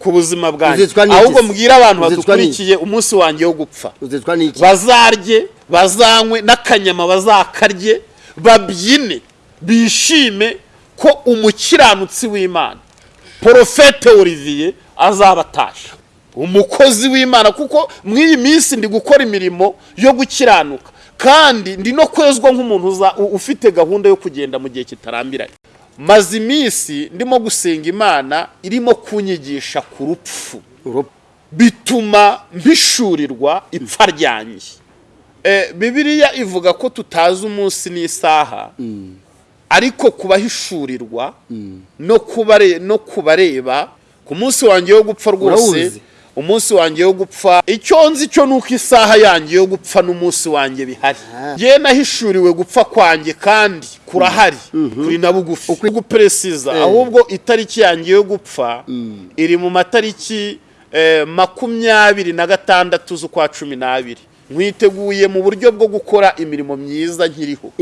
ku buzima bwanjye. Ahubwo mbwira abantu badukurikiye umunsi wanjye wo gupfa. Bazarye bazanywe n'akanyama bazakarye babyine bishime ko umukiranutsi w'imana porofete olivier azabatasha. Umukozi w'imana kuko muri iyi minsi ndi gukora imirimo yo gukiranuka. Kandi ndi no kwezwa nk'umuntu ufite gahunda yo kugenda mu gihe kitarambiranye. Maze iminsi ndimo gusenga imana irimo kunyigisha ku rupfu. Bituma mpishurirwa ipfa ryanjye. Eh, bibiliya ivuga ko tutazi umunsi n'isaha. Ariko kubahishurirwa no kubare no kubareba ku munsi wanjye wo gupfa rwose? Umunsi wanjye wo gupfa icyo nzi cyo ni uko isaha yanjye yo gupfa n'umunsi wanjye bihari. Yewe nahishuriwe gupfa kwanjye kandi kurahari kuri na bugufi. Guperesiza Eh. ahubwo itariki yanjye yo gupfa iri mu matariki eh, makumyabiri na gatandatu z'ukwa cumi n'abiri. Mwiteguye mu buryo bwo gukora imirimo myiza nkiriho.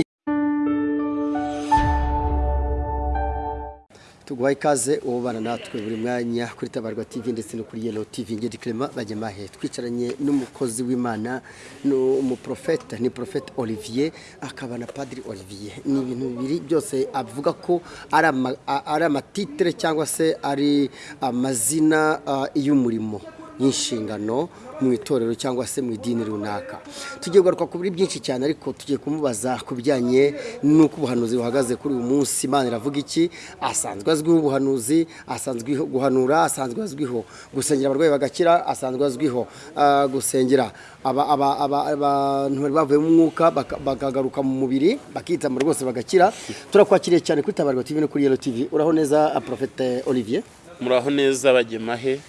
Tuguhaye ikaze ubana natwe buri mwanya kuri tabarwa tv ndetse no kuri yelo tv ngedi clement bajyamahe twicaranye n'umukozi w'imana ni umuprofeta ni profeta olivier akaba na padiri olivier. Ni ibintu bibiri byose avuga ko ari amatitire cyangwa se ari amazina y'umurimo. Y'inshingano mu itorero cyangwa se mu idini runaka. Tugiye kugaruka ku buri byinshi cyane ariko tugiye kumubaza ku bijyanye n'uko ubuhanuzi buhagaze kuri uyu munsi. Imana iravuga iki? Asanzwe azwiho ubuhanuzi asanzwe guhanura asanzwe azwiho gusengera abarwayi bagakira asanzwe azwiho ah, gusengera aba- aba- aba- abantu bari bavuye mu mwuka baka- bakagaruka mu mubiri bakitamura rwose bagakira. Turakwakiriye cyane kuri tabarwa tv no kuri yelo tv. Uraho neza ah, profete olivier. Muraho neza bagemahe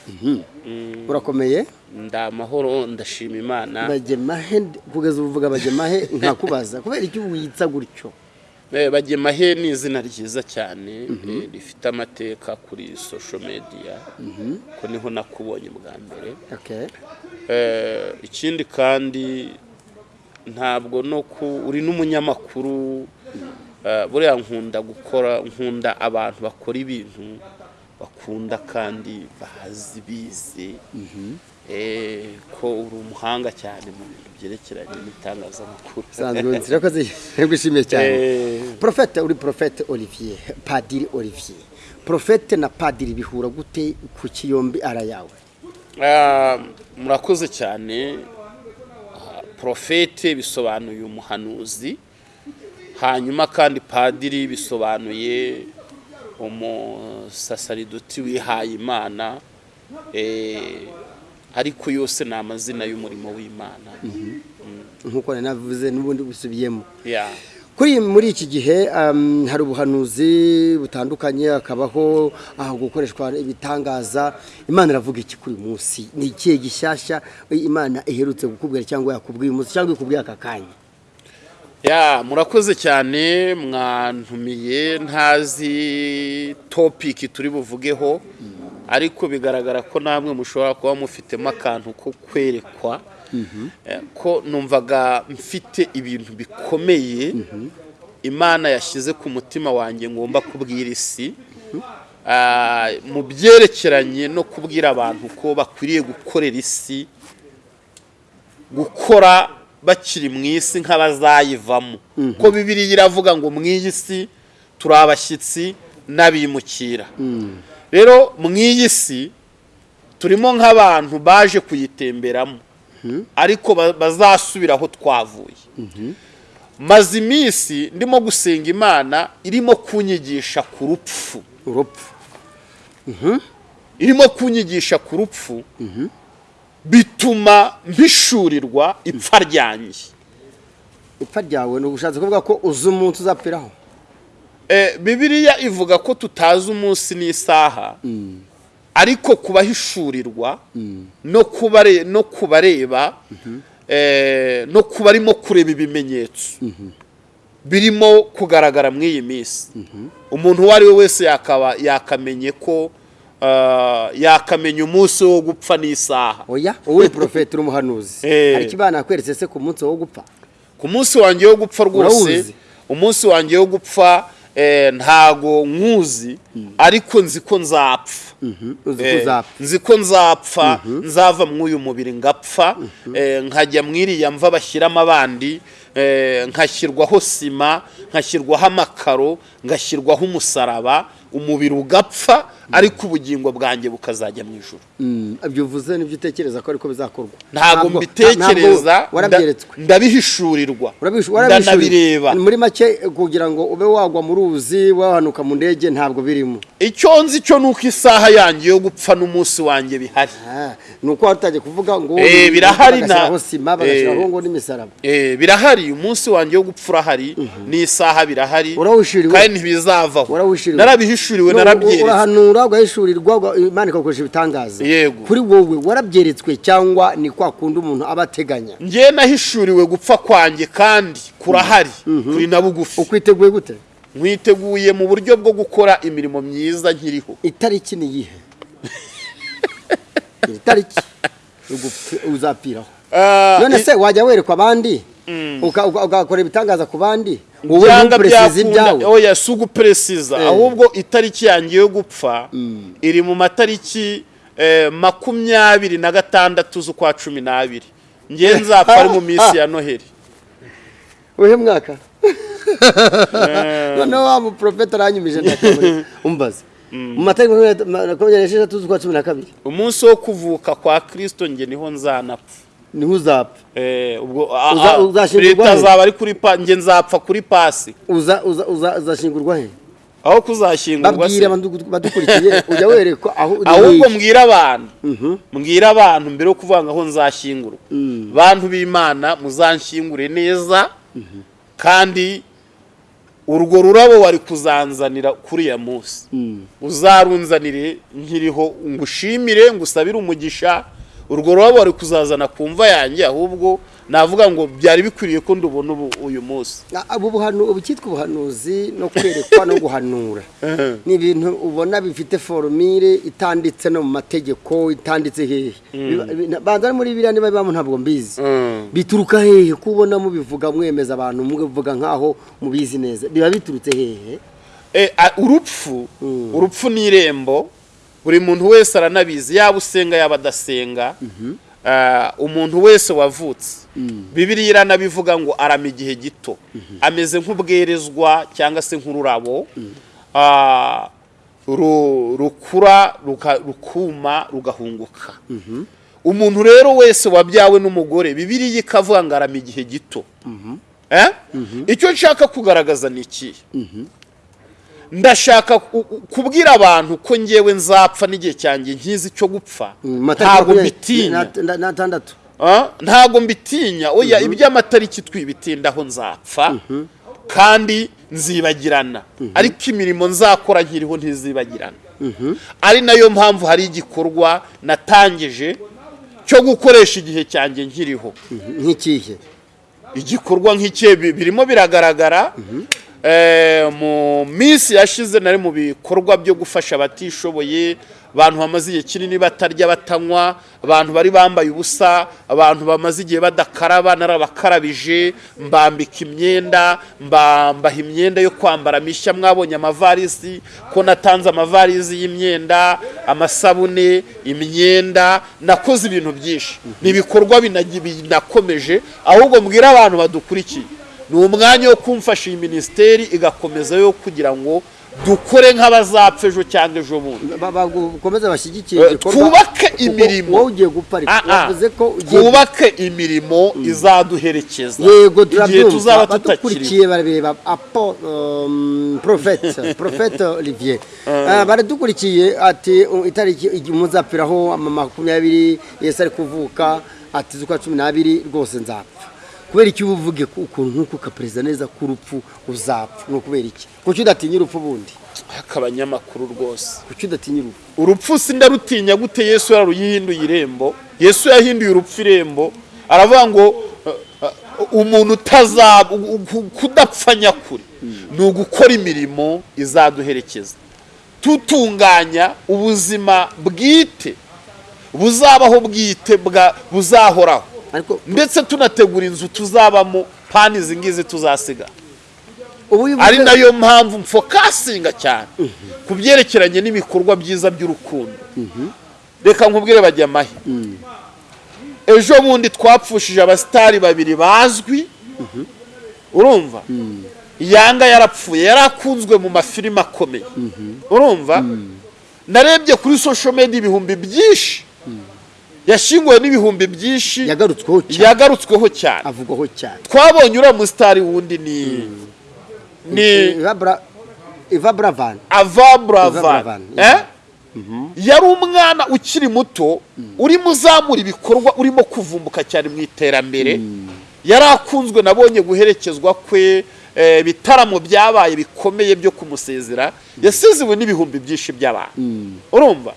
urakomeye? Nda amahoro ndashima imana. Bagemahe kugeza ubu uvuga bagemahe nkakubaza. Kubera icyo witsa gutyo. Eh, bagemahe ni izina ryiza cyane eh, rifite amateka kuri social media. Ko ni ho nakubonye bwa mbere. Okay. Eh, ikindi kandi ntabwo no ku uri n'umunyamakuru buriya nkunda gukora nkunda abantu bakora ibintu bakunda kandi bazi bize eh, ko uri umuhanga cyane mu bintu byerekeranye n'itangazamakuru. Ko gushimiye cyane. Eh, profete uri profete olivier padiri olivier. Profete na padiri bihura gute ku kiyombi ara yawe? Ah, murakoze cyane. Ah, profete bisobanuye umuhanuzi hanyuma kandi padiri bisobanuye umusasaridoti wihaye imana eh, ariko yose ni amazina y'umurimo w'imana. Nkuko nari navuze n'ubundi busubiyemo kuri muri iki gihe um, hari ubuhanuzi butandukanye hakabaho aho gukoreshwa ibitangaza. Imana iravuga iki kuri uyu munsi? Ni ikihe gishyashya imana iherutse kukubwira cyangwa yakubwiye umunsi cyangwa ikubwiye aka kanya? Ya murakoze cyane mwantumiye ntazi topiki turi buvugeho ariko bigaragara ko namwe mushobora kuba mufitemo akantu ko kwerekwa Eh, ko numvaga mfite ibintu bikomeye imana yashyize ku mutima wanjye ngomba kubwira isi Ah, mu byerekeranye no kubwira abantu ko bakwiriye gukorera isi gukora bakiri mu isi nk'abazayivamo. Ko bibiriya iravuga ngo mu iyi si turi abashyitsi n'abimukira. Rero mu iyi si turimo nk'abantu baje kuyitemberamo. Ariko ba- bazasubira aho twavuye. Maze iminsi ndimo gusenga imana irimo kunyigisha ku rupfu. Urupfu. Irimo kunyigisha ku rupfu. Bituma mpishurirwa ipfa ryanjye. Ipfa ryawe ni ubushatse kuvuga ko uzi umunsi uzapfiraho. Eh, bibiliya ivuga ko tutazi umunsi n'isaha. Ariko kubahishurirwa no kubare no kubareba eh, no kubarimo kureba ibimenyetso. Birimo kugaragara muri iyi minsi. Umuntu uwo ari we wese yakaba yakamenye ko yakamenya umunsi wo gupfa n'isaha. Oya wowe porofeti uri umuhanuzi Eh. hari ikibana yakweretse se ku munsi wo gupfa? Ku munsi wanjye wo gupfa rwose umunsi wanjye wo gupfa eh, ntago nkuzi ariko nzi ko nzapfa. Ko Eh, nzi ko nzapfa nzava muri uyu mubiri ngapfa eh, nkajya mu iriya mva bashyiramo abandi nkashyirwaho sima nkashyirwaho amakaro ngashyirwaho umusaraba umubiri ugapfa ariko ubugingo bwanjye bukazajya mu ijoro ibyo uvuze ni byo utekereza ko ariko bizakorwa. Ntabwo mbitekereza ndabihishurirwa ndanabireba. Muri make kugira ngo ube wagwa mu ruzi wahanuka mu ndege ntabwo birimo. Icyo nzi cyo ni uko isaha yanjye yo gupfa n'umunsi wanjye bihari. Ni uko watagiye kuvuga ngo Eh, birahari na- sima bagashyiraho Eh. ngo n'imisaraba. Eh, birahari. Umunsi wanjye wo gupfa urahari n'isaha birahari kandi ntibizavaho. Narabihishuriwe No, narabyeretswe urahanura ugahishurirwa uga- imana ikagukoresha ibitangaza. Yego. kuri wowe warabyeretswe cyangwa ni kwa kundi umuntu aba ateganya? Njye nahishuriwe gupfa kwanjye kandi kurahari kuri na bugufi ukwiteguye gute? Mwiteguye mu buryo bwo gukora imirimo myiza nkiriho. Itariki ni iyihe? Itariki uzapfiraho. Ah, none se wajya werekwa abandi? Uka- ugakora ibitangaza ku bandi? Wowe ntuperesize ibyawe. Oya si uguperesiza Eh. ahubwo itariki yanjye yo gupfa iri mu matariki makumyabiri na gatandatu z'ukwa cumi n'abiri. Njye nzapfa ari mu minsi ya noheli uhe mwaka? Noneho wa muprofeta aranyumije ndakamuri umbaze. Mu matariki makumyabiri n'esheshatu z'ukwa cumi na kabiri. Umunsi wo kuvuka kwa kirisito njye ni ho nzanapfa. Niho uzapfa. Eh, ubwo a- Uza- a- uzashyingurwa leta he? azaba ari kuri pa njye nzapfa kuri pasi. Uza uza uza uzashingurwa he? Aho kuzashyingurwa se badukurikiye ujya werekwa aho ahubwo mbwira abantu. Mbwira abantu mbere yo kuvuga aho nzashyingurwa bantu b'imana muzanshyingure neza kandi urwo rurabo wari kuzanzanira kuri ya munsi. Uzarunzanire nkiriho ngushimire ngusabire umugisha. Urwo rurabo wari kuzazana ku mva yanjye ahubwo navuga ngo byari bikwiriye ko ndubona ubu uyu munsi. Ubu cyitwa ubuhanuzi no kwerekwa no guhanura. Ni ibintu ubona bifite forumire itanditse no mu mategeko itanditse hehe. Bi- banza muri biriya niba bibamo ntabwo mbizi. Bituruka hehe kubona mubivuga mwemeza abantu mubivuga nkaho mubizi neza. Biba biturutse hehe? E, a- urupfu urupfu ni irembo buri muntu wese aranabizi. Yaba usenga yaba adasenga. Ah, umuntu wese wavutse. Bibiriya iranabivuga ngo arama igihe gito. Ameze nk'ubwerezwa cyangwa se nk'ururabo. Ah, ru- rukura rukuma rugahunguka. Umuntu rero wese wabyawe n'umugore bibiriya ikavuga ngo arama igihe gito. Eh? icyo nshaka kugaragaza ni ikihe ndashaka ku- ku- kubwira abantu ko ngewe nzapfa n'igihe cyanjye nkizi cyo gupfa. Matariki ntabwo mbitinya. Ah, ntabwo mbitinya. Oya iby'amatariki twibitindaho nzapfa kandi nzibagirana. Ariko imirimo nzakora nkiriho ntizibagirana. Ari na yo mpamvu hari igikorwa natangije cyo gukoresha igihe cyanjye nkiriho. Nk'ikihe? Igikorwa nk'iki bi- birimo biragaragara. Mu minsi yashize nari mu bikorwa byo gufasha abatishoboye abantu bamaze igihe kinini batarya batanywa abantu bari bambaye ubusa abantu bamaze igihe badakaraba narabakarabije mbambika imyenda mba- mbaha imyenda yo kwambara mishya mwabonye amavarisi ko natanze amavarisi y'imyenda amasabune imyenda nakoze ibintu byinshi. Ni ibikorwa binakomeje ahubwo mbwira abantu badukurikiye. Ni umwanya wo kumfasha iyi minisiteri igakomeza yo kugira ngo dukore nk'abazapfa ejo cyangwa ejo bundi. Ba- bakomeze bashyigikiye Eh, igikorwa. twubake kuko imirimo. wowe ugiye Ah, ah. wavuze ko twubake imirimo izaduherekeza. Yego turabyumva. badukurikiye barareba apo um, profete profete olivier. Ah, baradukurikiye ati itariki muzapfiraho makumyabiri yesu ari kuvuka ati z'ukwa cumi n'abiri rwose nzapfa. Kubera iki uba uvuge ku- ukuntu nk'uko ukaperezida neza ko urupfu uzapfa? Ni ukubera iki? Kuki udatinya urupfu bundi akabanyamakuru rwose. Kuki udatinya urupfu? Urupfu si ndarutinya gute yesu yaruyihinduye irembo? Yesu yahinduye urupfu irembo. Aravuga ngo uh, uh, umuntu utazaba kudapfa nyakuri ni ugukora imirimo izaduherekeza. Tutunganya ubuzima bwite. Buzabaho bwite buzahoraho. Ndetse tunategura inzu tuzabamo pani izi ngizi tuzasiga ari na yo mpamvu mfokasinga cyane ku byerekeranye n'ibikorwa byiza by'urukundo. Reka nkubwire bajya amahe ejo bundi twapfushije abasitari babiri bazwi. Urumva? Yanga yarapfuye yari akunzwe mu mafilime akomeye. Urumva? Narebye kuri social media ibihumbi byinshi. Yashyinguwe n'ibihumbi byinshi yagarutsweho cyane. avugwaho cyane. Twabonye uriya musitari wundi ni ni Eva Bra- Eva Bravan. Ava Eva buravan Bravan, eh? yari umwana ukiri muto urimo uzamura ibikorwa urimo kuvumbuka cyane mu iterambere. Yari akunzwe nabonye guherekezwa kwe ibitaramo byabaye bikomeye byo kumusezera yasiziwe n'ibihumbi byinshi by'abantu. Urumva?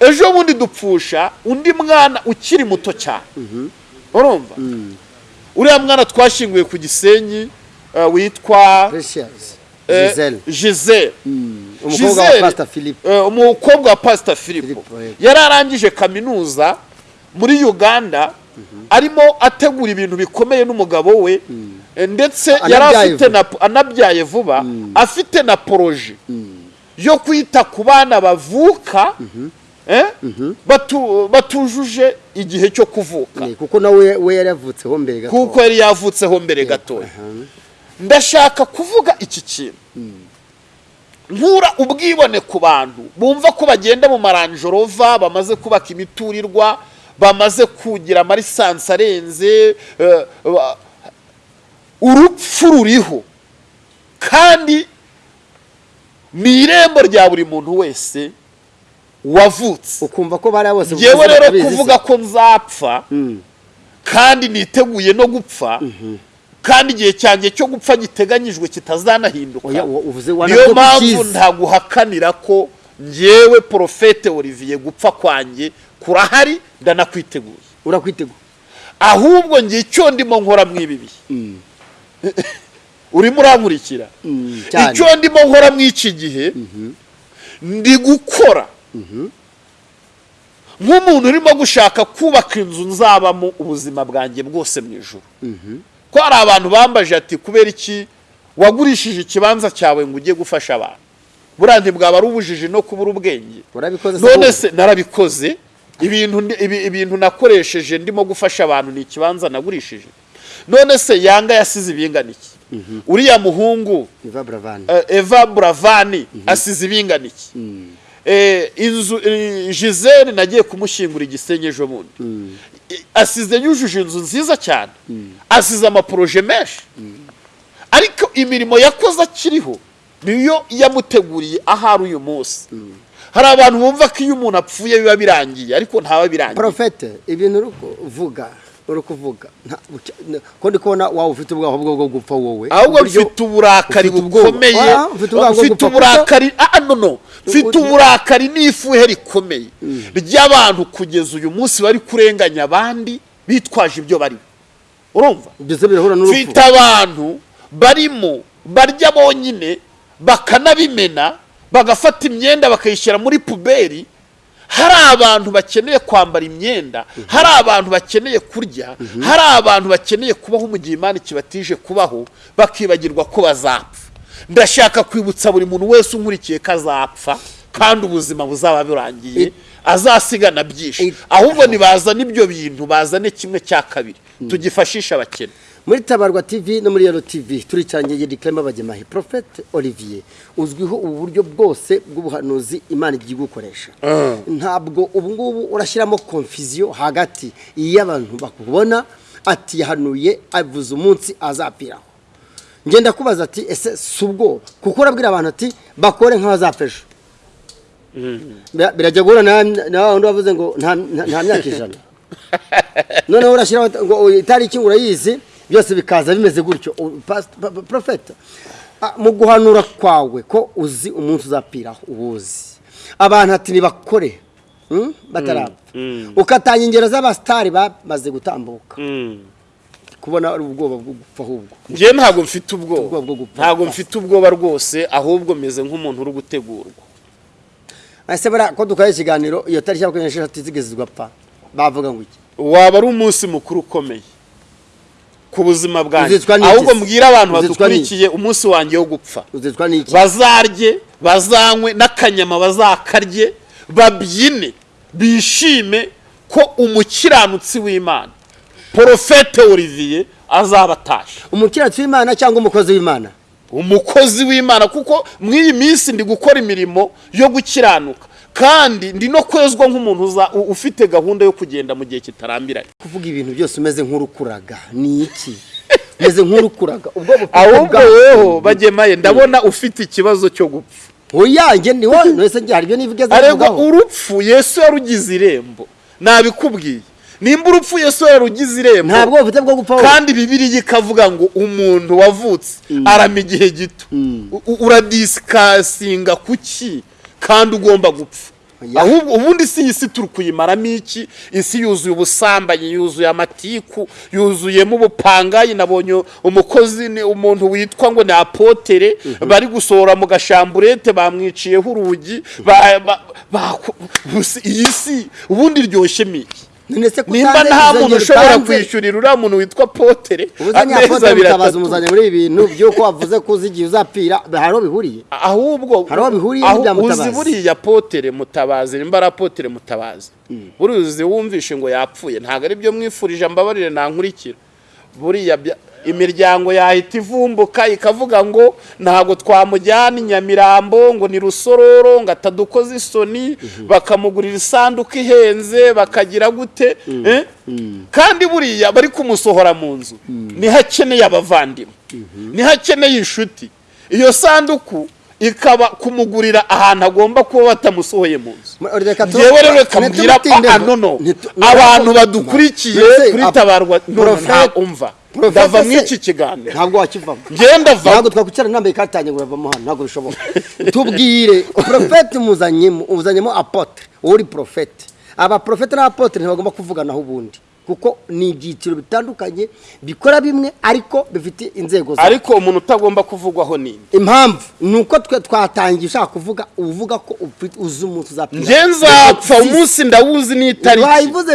Ejo bundi dupfusha undi mwana ukiri muto cyane. Urumva? Uriya mwana twashyinguye ku gisenyi eh, witwa eh, Giselle Giselle umukobwa wa eh, pasita filipo yari arangije kaminuza muri uganda arimo ategura ibintu bikomeye n'umugabo we. Eh, ndetse yari afite na anabyaye vuba afite na poroje yo kwita ku bana bavuka eh, batu- batujuje igihe cyo kuvuka. Kuko nawe we yari yavutseho mbere gato. Kuko yari yavutseho mbere gatoya ndashaka kuvuga iki kintu. Nkura ubwibone ku bantu. Bumva ko bagenda mu maranjorova bamaze kubaka imiturirwa bamaze kugira amarisansi arenze eh, urupfu ruriho kandi ni irembo rya buri muntu wese wavutse. Ukumva ko bariya bose ngewe rero kuvuga ko nzapfa Mm. kandi niteguye no gupfa kandi igihe cyanjye cyo gupfa giteganyijwe kitazanahinduka. Niyo mpamvu ntaguhakanira ko ngewe porofete Olivier gupfa kwanjye kurahari ndanakwiteguye urakwiteguye ahubwo ngiye icyo ndimo nkora mu ibi bihe. Urimo urankurikira Mm, icyo ndimo nkora mu iki gihe ndi gukora. Nk'umuntu urimo gushaka kubaka inzu nzabamo ubuzima bwanjye bwose mu ijoro ko hari abantu bambaje ati kubera iki? Wagurishije ikibanza cyawe ngo ujye gufasha abantu. Buriya ntibwaba ari ubujiji no kubura ubwenge. None se narabikoze. Ibintu nakoresheje ndimo gufasha abantu ni ikibanza nagurishije. None se yanga yasize ibingana iki uriya muhungu Eva Bravan eh, eva buravani asize ibingana iki Eh, inzu eh, gisele nagiye kumushyingura igisenyi ejo bundi. I- asize yujuje inzu nziza cyane. Asize amaporoje menshi. Ariko imirimo yakoze akiriho niyo yamuteguriye ahari uyu munsi. Hari abantu bumva ko iyo umuntu apfuye biba birangiye ariko ntaba birangiye. Porofete ibintu uri kuvuga uri kuvuga ko ndi kubona waba ufite ubwoba bwo gupfa wowe? Ahubwo mfite uburakari bukomeye. Ah, mfite uburakari ah no no. Mfite Uri- uburakari n'ifuhe rikomeye. Ry'abantu kugeza uyu munsi bari kurenganya abandi bitwaje ibyo bari urumva? Mfite abantu barimo barya bonyine bakanabimena bagafata imyenda bakayishyira muri puberi hari abantu bakeneye kwambara imyenda hari abantu bakeneye kurya hari abantu bakeneye kubaho mu gihe imana kibatije kubaho bakibagirwa ko bazapfa. Ndashaka kwibutsa buri muntu wese unkurikiye ko azapfa kandi ubuzima buzaba burangiye azasigana byinshi. ahubwo ntibazane ibyo bintu bazane kimwe cya kabiri. Tugifashishe abakene. Muri tabarwa tv no muri yero tv turicanye yedi clement bagemahe profete olivier uzwiho ubu buryo bwose bw'ubuhanuzi imana igiye gukoresha. Ntabwo ubu ngubu urashyiramo konfiziyo hagati iyo abantu bakubona ati yahanuye avuze umunsi azapiraho ngenda kubaza ati ese si ubwoba kuko urabwira abantu ati bakore nk'abazapfa ejo. Bira- birajya guhura na wundi wavuze ngo nta myaka ijana. Noneho urashyiraho ngo itariki ngo urayizi. Byose bikaza bimeze gutyo. Ah, mu guhanura kwawe ko uzi umunsi uzapiraho ubuzi abantu ati nibakore. Hmm, batarapfa. Ukatanga ingero z'abasitari bamaze gutambuka. Kubona ari ubwoba bwo gupfa ahubwo. Njyewe ntabwo mfite Ubwoba. Bwo ubwoba gupfa. ntabwo mfite ubwoba rwose ahubwo meze nk'umuntu uri gutegurwa. Ese buriya ko dukora ikiganiro iyo tariki ya makumyabiri n'eshatu zigeze zigapfa bavuga ngo iki? Waba ari umunsi mukuru ukomeye. Ku buzima bwanjye. Ahubwo mbwira abantu badukurikiye umunsi wanjye wo gupfa. Bazarye bazanywe n'akanyama bazakarye babyine bishime ko umukiranutsi w'imana. Porofete olivier azaba atashe umukiranutsi w'imana cyangwa umukozi w'imana? Umukozi w'imana kuko muri iyi minsi ndi gukora imirimo yo gukiranuka. Kandi ndi no kwezwa nk'umuntu ufite gahunda yo kugenda mu gihe kitarambiranye. Kuvuga ibintu byose umeze nk'urukuraga ni iki? Umeze nk'urukuraga. Ahubwo weho bagemaye ndabona ufite ikibazo cyo gupfa. Oyange ni wowe wese njye hari ibyo nivugeze ariko urupfu yesu yarugize irembo. Nabikubwiye. Nimba urupfu yesu yarugize irembo ntabwo bufite bwo gupfa kandi bibiriya ikavuga ngo umuntu wavutse arama igihe gito. U- u- uradisikasinga kuki? Kandi ugomba gupfa. Ahubwo ubundi si iyi si turi kuyimaramo iki? Isi yuzuye ubusambanyi yuzuye amatiku yuzuyemo ubupangayi. Nabonye umukozi ni umuntu witwa ngo ni apotere. Bari gusohora mu gashamburete bamwiciyeho urugi. Iyi si ubundi iryoshemo iki none se nimba nta muntu ushobora kwishyurira uriya muntu witwa potere apotre abiri atatu. umuzanye muri ibi bintu by'uko wavuze ko uzi igihe uzapfira. Hari aho bihuriye? Ahubwo Hari aho bihuriye uzi buriya potere mutabazi nimba ari apotere mutabazi. Buriya uzi wumvishe ngo yapfuye. Ntabwo ari byo mwifurije mbabarire nankurikira. Buriya imiryango yahita ivumbuka ikavuga ngo ntabwo twamujyana i nyamirambo ngo ni rusororo ngo atadukoze isoni bakamugurira isanduku ihenze bakagira gute? Eh? kandi buriya bari kumusohora mu nzu ni ho akeneye abavandimwe? Niho akeneye inshuti? Iyo sanduku ikaba kumugurira ahantu agomba kuba batamusohoye mu nzu. Yewe rero mbwira ntitubitinde ah, abantu badukurikiye kuri tabarwa no no, Prophet- nta umva. Ndava muri iki kiganiro ntabwo wakivamo ngenda va ntabwo twakwicara nambaye ikatanye ngo uravamo hano ntabwo bishoboka tubwire porofeti muzanyemo uzanyemo apotre wowe uri porofeti aba porofeti n'abapotre ntibagomba kuvuganaho ubundi. Kuko ni ibyiciro bitandukanye bikora bimwe ariko bifite inzego zabo ariko umuntu utagomba kuvugwaho ninde impamvu ni uko twe twatangiye ushaka kuvuga uvuga ko uzi umunsi uzapfa. Njye nzapfa umunsi ndawuzi n'itariki wayivuze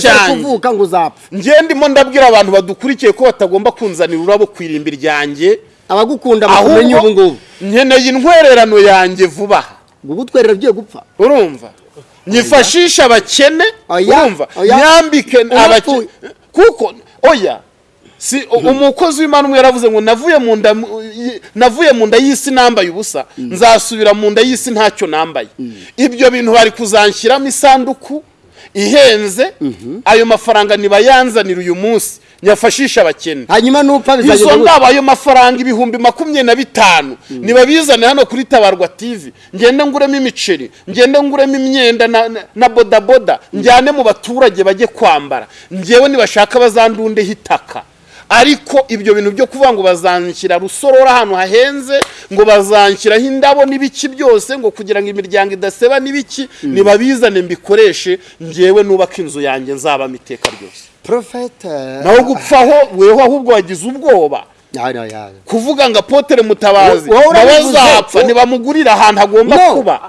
cyanjye. kuvuka ngo uzapfa njye ndimo ndabwira abantu badukurikiye ko batagomba kunzanira ururabo ku irimbi ryanjye. Abagukunda bakumenye ubu ngubu nkeneye intwererano yanjye vuba aha. Gugutwerera ugiye gupfa urumva? Nyifashisha abakene urumva? nyambike abakene kuko oya. Si umukozi w'imana umwe yaravuze ngo navuye mu nda navuye mu nda y'isi nambaye ubusa. Nzasubira mu nda y'isi ntacyo nambaye. Ibyo bintu bari kuzanshyiramo isanduku ihenze. Ayo mafaranga nibayanzanira uyu munsi. Nyafashisha abakene. Hanyuma nupfa izo bizagenda gute? ndabo ayo mafaranga ibihumbi makumyabiri na bitanu nibabizane hano kuri tabarwa tv ngende nguremo imiceri ngende nguremo imyenda na, bodaboda njyane mu baturage bajye kwambara. Njyewe nibashaka bazandundeho itaka. Ariko ibyo bintu byo kuvuga ngo bazanshyira rusorora ahantu hahenze ngo bazanshyiraho indabo n'ibiki byose ngo kugira ngo imiryango idaseba n'ibiki nibabizane mbikoreshe njyewe nubaka inzu yanjye nzabamo iteka ryose. Porofeti naho gupfaho weho ahubwo wagize ubwoba. Kuvuga ngo apotere mutabazi. Nawe azapfa ntibamugurira ahantu agomba kuba.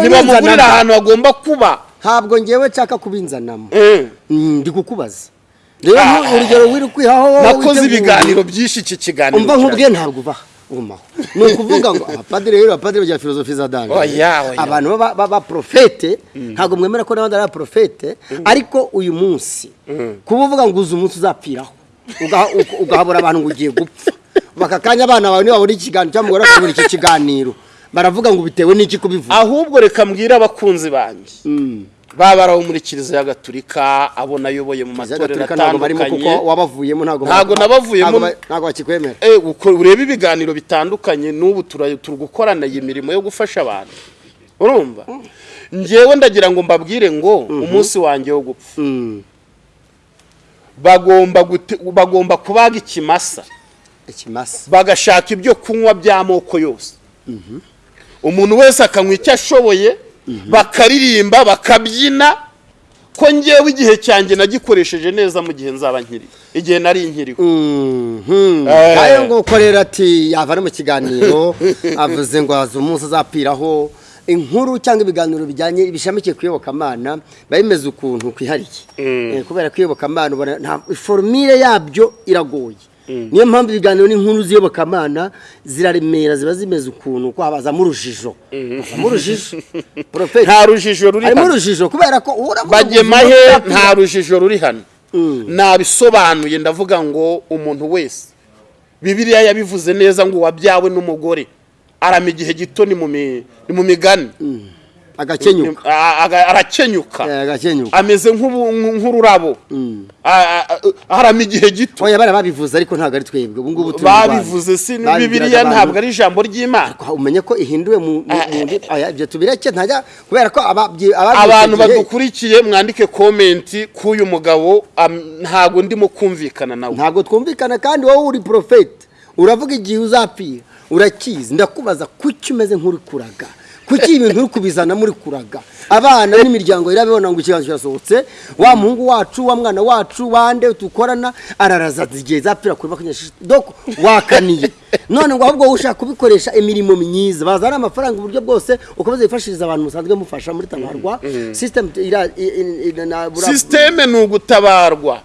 ntibamugurira ahantu agomba kuba. Ntabwo ngewe nshaka kubinzanamo Eh. Mm, ndi kukubaza rero Ah. urugero wiri kwihaho nakoze ibiganiro byinshi iki kiganiro umva nkubwiye ntabwo ubaha umaho ni ukuvuga ngo abapadiri rero abapadiri bagira filozofi za danje Oya, oya. abantu baba- baba porofete ntabwo mwemera ko n'abandi ari abaporofete ariko uyu munsi kuba uvuga ngo uzi umunsi uzapfiraho ugahabura abantu ngo ugiye gupfa. Baka kanya abana bawe nibabona ikiganiro cyangwa umugore akabona iki kiganiro. Baravuga ngo bitewe n'iki kubivuga. Ahubwo reka mbwire abakunzi banjye. Baba ari abo muri kiliziya gatulika abo nayoboye mu matorero atandukanye. ntabwo Ntabwo nabavuyemo. ntabwo ba- ntabwo bakikwemera. Eh, urebe ibiganiro bitandukanye n'ubu turi gukorana iyi mirimo yo gufasha abantu. Urumva? Njyewe ndagira ngo mbabwire ngo umunsi wanjye wo gupfa. Mm. bagomba kubaga ikimasa. Ikimasa. Bagashaka ibyo kunywa by'amoko yose. Umuntu wese akanywa icyo ashoboye bakaririmba bakabyina ko ngewe igihe cyanjye nagikoresheje neza mu gihe nzaba nkiri igihe nari nkiriho. Mhm. Eh. na yo ngo ukorera ati yava no mu kiganiro avuze ngo azi umunsi azapfiraho inkuru cyangwa ibiganiro bijyanye bishamikiye ku iyobokamana biba bimeze ukuntu kwihariye. Eh, kubera ko iyobokamana ubona nta forumire yabyo iragoye. Niyo mpamvu ibiganiro n'inkuru z'iyobokamana ziraremera ziba zimeze ukuntu ko habazamo urujijo hazamo urujijo nta rujijo ruri harimo hano. urujijo kubera ko bagemahe nta rujijo ruri hano. Nabisobanuye ndavuga ngo umuntu wese bibiliya yabivuze neza ngo uwabyawe n'umugore. Arama igihe gito ni mu migani. Agakenyuka arakenyuka Eh, ameze nk'ururabo. A- arama igihe gito. Oya bari babivuze ariko ntabwo ari twebwe. Ubu ngubu turi babivuze si abantu. ntabwo ari ijambo ry'imana. Umenye ko ihinduwe mu ndi- oya, ibyo tubireke ntajya kubera ko abantu badukurikiye mwandike komenti k'uyu mugabo ntabwo ndimo kumvikana nawe. Ntabwo twumvikana kandi wowe uri porofeti uravuga igihe uzapfira. Urakizi. Ndakubaza kuki umeze nk'uri kuraga? Kuki ibintu uri kubizana muri kuraga? Abana n'imiryango irabibona ngo ikiganza kirasohotse wa muhungu wacu wa mwana wacu wande dukorana araraza igihe zapfira kuri makumyabiri doko wakaniye. None ngo ahubwo ushaka kubikoresha imirimo myiza. Bazana amafaranga uburyo bwose ukomeza wifashiriza abantu musanzwe mufasha muri tabarwa sisitemu sisiteme ni ugutabarwa.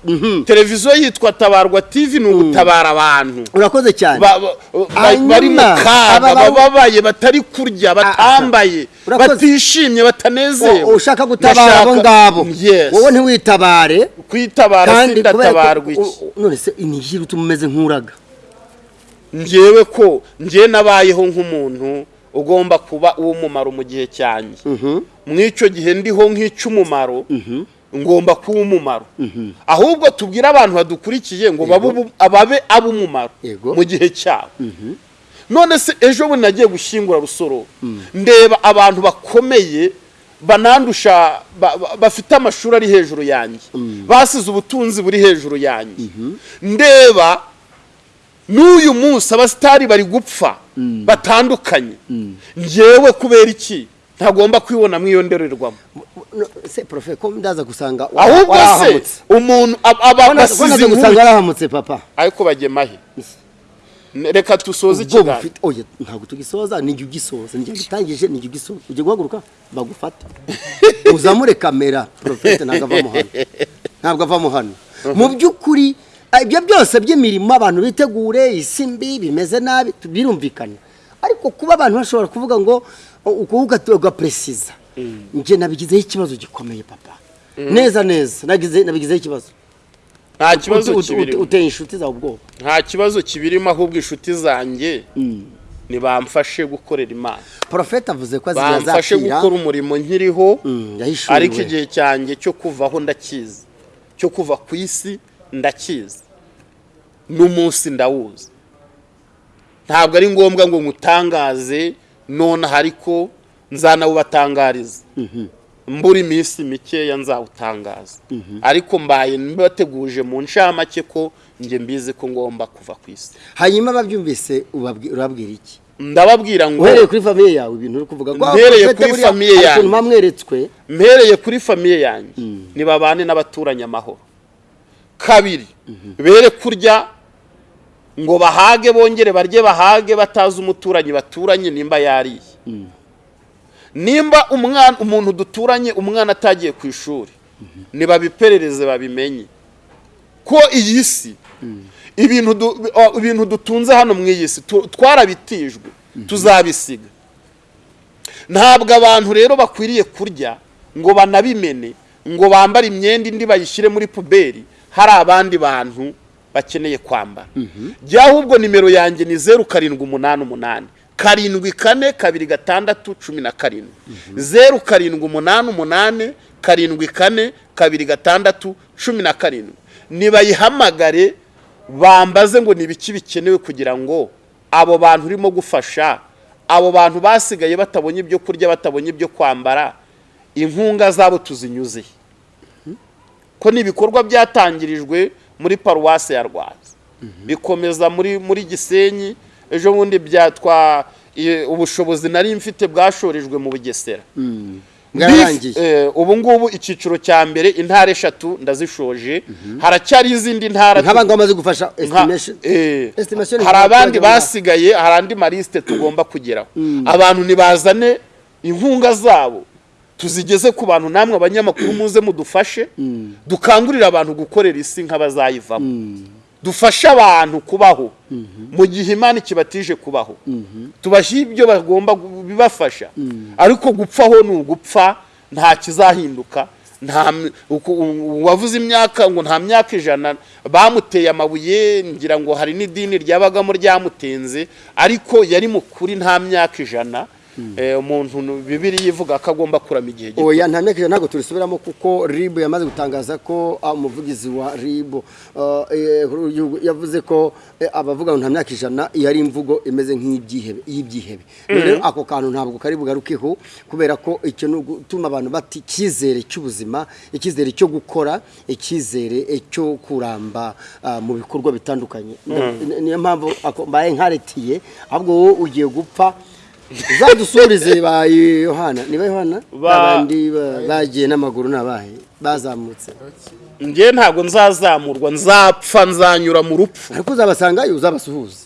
Televiziyo yitwa tabarwa tv ni ugutabara abantu. Urakoze cyane. Ba- ba- ba- bari mu kaga aba- bababaye batari kurya batambaye Urakoze. batishimye batanezewe ushaka gutabara abo ngabo? Wowe ntiwitabare. Kwitabara ko iki none se inihira utuma umeze nk'uraga? Ngewe ko ngewe nabayeho nk'umuntu ugomba kuba uw'umumaro mu gihe cyanjye. Mu icyo gihe ndiho nk'icy'umumaro ngomba kuba umumaro. Ahubwo tubwire abantu badukurikiye ngo babe ab'umumaro mu gihe cyabo. None se ejo bundi nagiye gushyingura rusoro. Ndeba abantu bakomeye banandusha ba- ba- bafite amashuri ari hejuru yanjye. Basize ubutunzi buri hejuru yanjye. Ndeba n'uyu munsi abasitari bari gupfa batandukanye. Ngewe kubera iki? Ntagomba kwibona muri iyo ndorerwamo se profe ko ndaza gusanga ahubwo se umuntu ab- aba Ko ndaza- ko basize ndaza inkuru gusanga warahamutse papa? Ariko bagemahe reka dusoze ikiganiro oya ntabwo tugisoza nijya ugisoza nijya gitangije nijya ugisoza ujya guhaguruka bagufata uzamure kamera porofete ntabwo avamo hano. Ntabwo avamo hano. Mu by'ukuri ibyo byose by'imirimo abantu bitegure isi mbi bimeze nabi birumvikana. Ariko kuba abantu bashobora kuvuga ngo ukuvuga ugapresiza njye nabigizeho ikibazo gikomeye papa. Neza neza. Nagize nabigizeho ikibazo. Nta kibazo kibirimo. uteye inshuti zawe ubwoba. Nta kibazo kibirimo ahubwo inshuti zanjye ntibamfashe gukorera imana. Porofete avuze ko bamfashe azapfira gukora umurimo nkiriho Mm, ariko igihe cyanjye cyo kuvaho ndakizi. Cyo kuva ku isi ndakizi. N'umunsi ndawuzi. Ntabwo ari ngombwa ngo ngutangaze nonaha ariko nzanawubatangariza mbura iminsi mikeya nzawutangaza. Ariko mbaye mbateguje mu ncamake ko njye mbizi ko ngomba kuva ku isi. Hanyuma ababyumvise urababwira iki? Ndababwira ngo uhereye kuri famiye yawe ibintu uri kuvuga. Mpereye Prophet kuri famiye yanjye. mpereye kuri famiye yanjye. Nibabane n'abaturanyi amahoro. Kabiri. Bere kurya ngo bahage bongere barye bahage batazi umuturanyi baturanye nimba yariye. Nimba umwana umuntu duturanye umwana atagiye ku ishuri nibabiperereze babimenye. Ko iyi si ibintu o- ibintu dutunze hano mu iyi si twarabitijwe tuzabisiga. Ntabwo abantu rero bakwiriye kurya ngo banabimene ngo bambare imyenda indi bayishyire muri puberi hari abandi bantu bakeneye kwambara jya ahubwo nimero yanjye ni zeru karindwi umunani umunani. Karindwi kane kabiri gatandatu cumi na karindwi. Zeru karindwi umunani umunani karindwi kane kabiri gatandatu cumi na karindwi. Nibayihamagare bambaze ngo ni ibiki bikenewe kugira ngo abo bantu urimo gufasha abo bantu basigaye batabonye ibyo kurya batabonye ibyo kwambara inkunga zabo tuzinyuze. Ko ni ibikorwa byatangirijwe muri paruwasi ya rwaza. Bikomeza muri muri gisenyi ejo bundi byatwa ubushobozi nari mfite bwashorejwe mu bugesera. Bif- eh, ubu ngubu icyiciro cya mbere intara eshatu ndazishoje. Haracyari izindi ntara bamaze gufasha eh, Estimation hari abandi basigaye hari andi malisite tugomba kugeraho. Abantu nibazane inkunga zabo. Tuzigeze ku bantu namwe abanyamakuru muze mudufashe dukangurire abantu gukorera isi nk'abazayivamo. Dufashe abantu kubaho. Mu gihe imana ikibatije kubaho. Tubashyire ibyo bagomba bibafasha. Ariko gupfaho ni ugupfa nta kizahinduka. Nta uwavuze imyaka ngo nta myaka ijana bamuteye amabuye ngira ngo hari n'idini ryabagamo ryamutenze ariko yari mu kuri nta myaka ijana. Umuntu bibiri ivuga ko agomba kurama igihe gito. Oya nta myaka ijana ntabwo tubisubiramo kuko rib yamaze gutangaza ko ah, umuvugizi wa rib ah, eh, yavuze ko eh, abavuga ngo nta myaka ijana iyo ari imvugo imeze nk'ibyihebe y'ibyihebe rero ako kantu ntabwo kari bugarukeho kubera ko icyo ni ugutuma abantu bati icyizere cy'ubuzima icyizere cyo gukora icyizere eh, cyo kuramba ah, mu bikorwa bitandukanye. Ni- niyo mpamvu ako- mbaye nkaretiye ahubwo wowe ugiye gupfa uzadusurize ba yohana. Niba yohana? Ba- abandi ba- bagiye n'amaguru n'abahe? Bazamutse. Njye ntabwo nzazamurwa nzapfa nzanyura mu rupfu. Ariko uzabasangayo uzabasuhuze.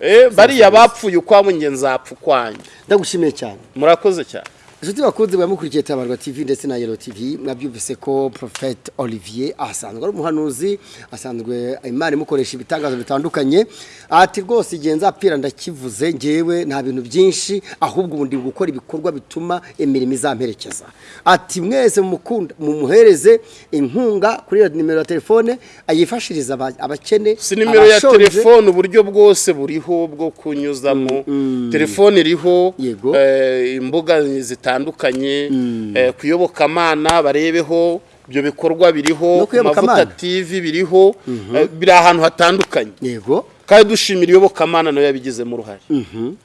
Eh, bariya bapfuye ukwabo njye nzapfa ukwanjye ndagushimiye cyane. Murakoze cyane. Inshuti bakunze mukurikiye tabarwa tv ndetse na yelo tv mwabyumvise ko profete olivier asanzwe ari umuhanuzi asanzwe imana imukoresha ibitangazo bitandukanye. Ati rwose igihe nzapfira ndakivuze ngewe nta bintu byinshi ahubwo ubu ndi gukora ibikorwa bituma imirimo izamperekeza. Ati mwese mumuhereze inkunga kuri nimero ya telefone ayifashiriza aba- abakene si nimero ya telefone uburyo bwose buriho bwo kunyuzamo. Telefone iriho eh, imbuga zitandukanye eh, kuyobokamana barebeho ibyo bikorwa biriho No ku kuyobokamana? mavuta tv biriho eh, biri ahantu hatandukanye. Yego. Kandi dushimira iyobokamana na yo yabigizemo uruhare.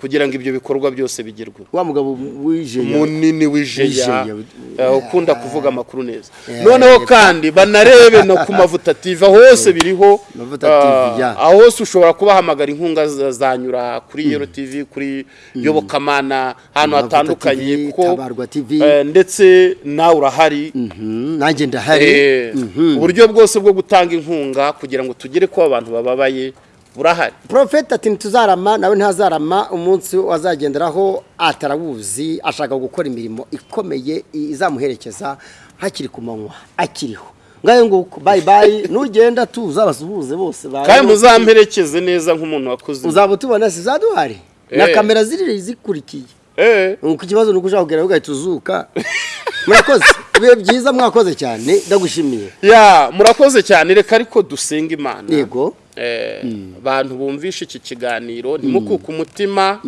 Kugira ngo ibyo bikorwa byose bigerweho wa mugabo wijeye munini w'ijeya W'ijeya, eh, ukunda kuvuga amakuru neza. Yeah, noneho kandi banarebe no ku mavuta tv aho hose biriho TV, yeah. aho hose ushobora kubahamagara inkunga za- zanyura kuri yero tv kuri yobokamana ahantu hatandukanye kuko eh, ndetse nawe urahari. Mhm, nanjye ndahari. Eh, uburyo bwose bwo gutanga inkunga kugira ngo tugere ko abantu bababaye burahari. Profeta ati ntituzarama nawe ntazarama umunsi azagenderaho atarawuzi ashaka gukora imirimo ikomeye izamuherekeza hakiri ku manywa akiriho. Ngayo nguko bayi bayi nugenda tuza basuhuze bose kandi muzamperekeze neza nk'umuntu wakoze uzaba utubona si zaduhari? Na Eh. kamera ziri zikurikiye. Eh, nuko ikibazo ni uko ushaka kugera ugahita uzuka murakoze. Ibihe byiza mwakoze cyane ndagushimiye. Ya murakoze cyane reka ariko dusenga imana. Yego. Abantu bumvishe iki kiganiro ntimukuke umutima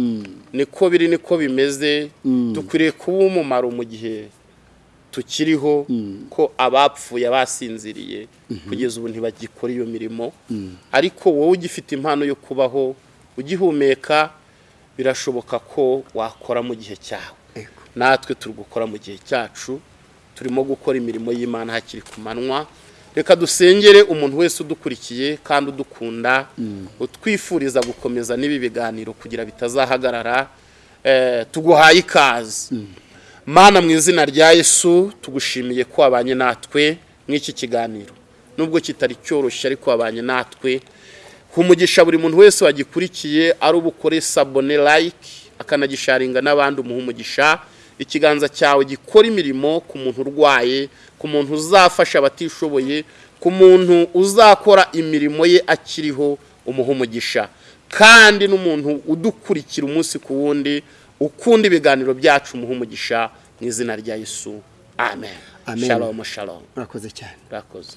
niko biri niko bimeze. Dukwiriye kuba umumaro mu gihe tukiriho ko abapfuye basinziriye kugeza ubu ntibagikora iyo mirimo. Ariko wowe ugifite impano yo kubaho ugihumeka birashoboka ko wakora mu gihe cyawe. Natwe turi gukora mu gihe cyacu turimo gukora imirimo y'imana hakiri ku manywa reka dusengere umuntu wese udukurikiye kandi udukunda utwifuriza gukomeza n'ibi biganiro kugira bitazahagarara Eh, tuguhaye ikaze. Mana mu izina rya yesu tugushimiye ko wabanye natwe nk'iki kiganiro. Nubwo kitari cyoroshye ariko wabanye natwe. Humugisha buri muntu wese wagikurikiye ari ubukore sabone like akanagisharinga n'abandi umuha umugisha ikiganza cyawe gikora imirimo ku muntu urwaye ku muntu uzafasha abatishoboye ku muntu uzakora imirimo ye akiriho umuha umugisha kandi n'umuntu udukurikira umunsi ku wundi ukunda ibiganiro byacu umuha umugisha mu izina rya yesu. Amen. Amen. shalom shalom. Murakoze cyane. Urakoze